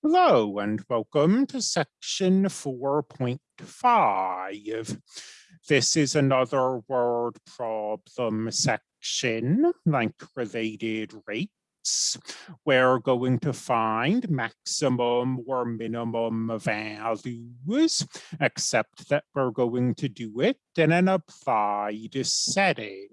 Hello and welcome to section 4.5. This is another word problem section like related rates. We're going to find maximum or minimum values, except that we're going to do it in an applied setting.